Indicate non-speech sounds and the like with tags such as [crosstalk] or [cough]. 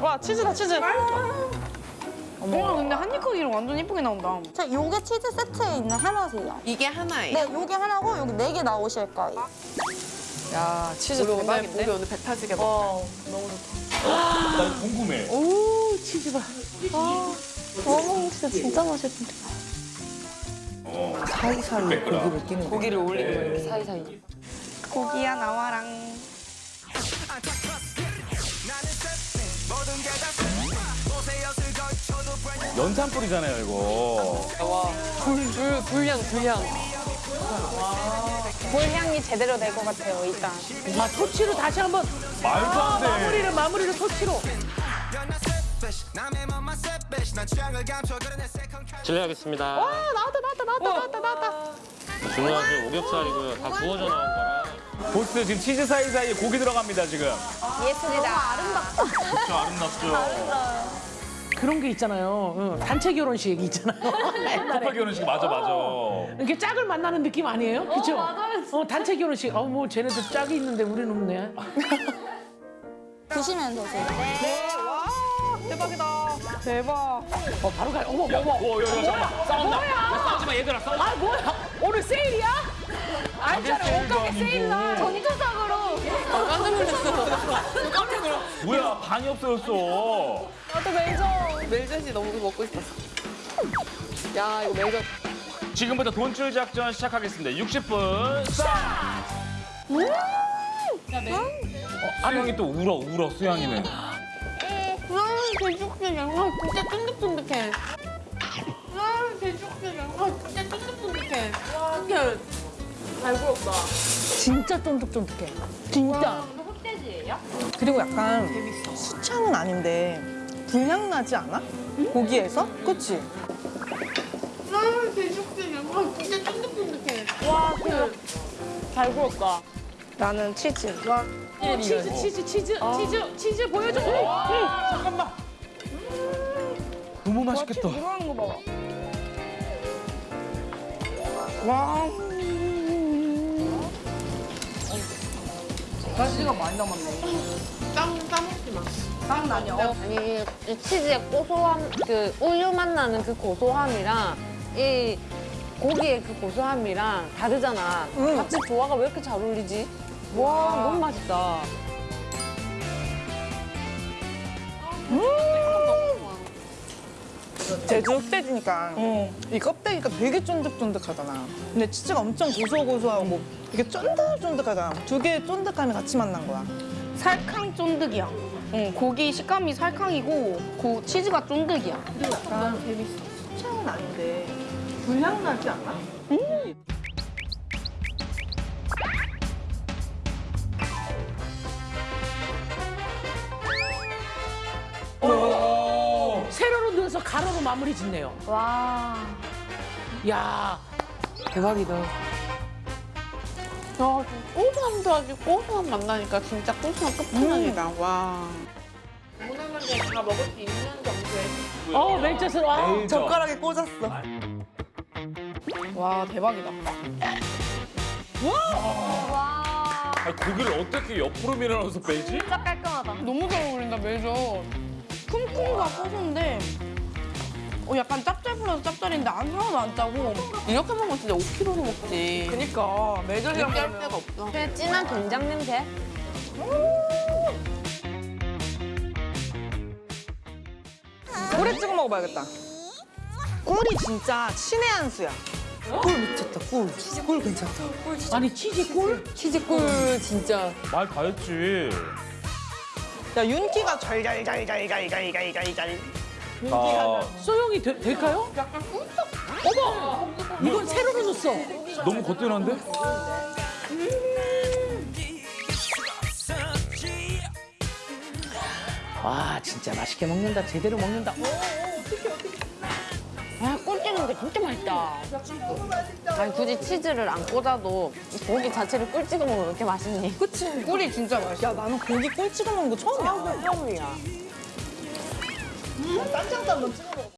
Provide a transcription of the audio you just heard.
와 치즈다 치즈. 어머 근데 한입 크기로 완전 이쁘게 나온다. 자, 요게 치즈 세트에 있는 하나세요. 이게 하나예요? 네, 요게 하나고 여기 네 개 나오실 거예요. 야 치즈 우리 대박인데. 우리 오늘 배 터지게 먹자. 와 너무 좋다. 나 궁금해. 오, 치즈 봐. 어머, 진짜 진짜 맛있는데. 사이사이 매끄러. 고기를 끼는 고기를 올리고 이렇게 사이사이. 고기야 나와랑. 연탄 뿌리잖아요, 이거. 불, 불, 불향, 불향. 불향이 제대로 될 것 같아요 일단. 아, 토치로 다시 한 번 말도 안 돼. 마무리를 마무리를 토치로. 실례하겠습니다. 나왔다 나왔다 나왔다 나왔다 나왔다. 중요한 게 오겹살이고요. 다 구워져 나온 거라. 보스 지금 치즈 사이사이에 고기 들어갑니다, 지금. 예술이다. 그렇죠, 아름답죠. 그런 게 있잖아요. 응, 단체 결혼식 있잖아요. [laughs] 커플 결혼식 맞아, 맞아. 이렇게 짝을 만나는 느낌 아니에요? 그죠? 어, 단체 결혼식. 어, 뭐 쟤네들 짝이 있는데 우리는 없네. 드시면 되세요. 대박이다. 대박. 어, 바로 가. 어머, 야, 어머. 오, 야, 야, 잠깐만. 싸운다. 야, 싸우지 마, 얘들아, 싸우지 마. 아, 뭐야? 오늘 세일이야? 알잖아. 옷가게. 세일날. 전투 적으로. 깜짝 놀랐어. 뭐야, 반이 없어졌어. 나도 멜젓. 멜젓이 너무 먹고 싶었어. 야, 이거 멜젓. 지금부터 돈줄 작전 시작하겠습니다. 60분 스타트! 어, 수영이 또 울어, 울어, 수영이는. 음, 양말 진짜 쫀득쫀득해. 음, 양말 진짜 쫀득쫀득해. 와, 이렇게 잘 구웠다. 진짜 쫀득쫀득해. 진짜. 그리고 약간 수창은 아닌데 불향 나지 않아? 고기에서? 그치? 음, 돼지국수 양말 진짜 쫀득쫀득해. 와, 그. 잘 구웠다. 나는 치즈. 와, 어, 치즈, 치즈, 치즈, 치즈, 치즈 보여줘. 응. 잠깐만. 너무 맛있겠다. 들어가는 거 봐봐. 와. 가시가 많이 남았네. 땀, 싸먹지 마. 땀 나냐? 아니 이 치즈의 고소함 그 우유 맛 나는 그 고소함이랑 이 고기의 그 고소함이랑 다르잖아. 같이 조화가 왜 이렇게 잘 어울리지? 와 너무 맛있다. 제주 흑돼지니까 이 껍데기가 되게 쫀득쫀득하잖아. 근데 치즈가 엄청 고소고소하고 이게 쫀득쫀득하잖아. 두 개의 쫀득함이 같이 만난 거야. 살캉 쫀득이야. 응, 고기 식감이 살캉이고 고, 치즈가 쫀득이야. 약간 수창은 아닌데 불향 나지 않아? 세 가로로 마무리 짓네요. 와. 야, 대박이다. 야 고소함도 아주 고소함 맛 나니까 진짜 고소함 끝판왕이다. 와. 무난하게 다 먹을 수 있는 정도의 어, 멜젓을 와. 멜젓. 젓가락에 꽂았어. 와, 대박이다. 아니, 고기를 어떻게 옆으로 밀어넣어서 빼지? 진짜 깔끔하다. 너무 잘 어울린다, 멜젓. 쿰쿰과 고소인데 어, 약간 짭짤풀어서 짭짤인데 안 하나도 안 짜고 이렇게 먹으면 진짜 5kg로 먹지. 그니까 느끼할 먹으면 데가 없어. 그냥 진한 된장 냄새. 꿀에 찍어 먹어봐야겠다. 꿀이 진짜 신의 한 수야. 꿀 미쳤다, 꿀. 꿀 괜찮다. 아니, 치즈 꿀? 치즈 꿀 진짜. 말 다 했지. 야, 윤기가 잘잘잘잘잘잘잘잘. 아, 소용이 되- 될까요? 약간 꿀떡. 어머! 이건 세로로 넣었어. 너무 거뜬한데? 와, 진짜 맛있게 먹는다. 제대로 먹는다. 아, 꿀 찍는 게 진짜 맛있다. 아니, 굳이 치즈를 안 꽂아도 이 고기 자체를 꿀 찍어 먹으면 왜 이렇게 맛있니? 그치? 꿀이 진짜 맛있어. 야, 나는 고기 꿀 찍어 먹는 거 처음이야. 처음이야. 딴장도 한번 찍어 먹어.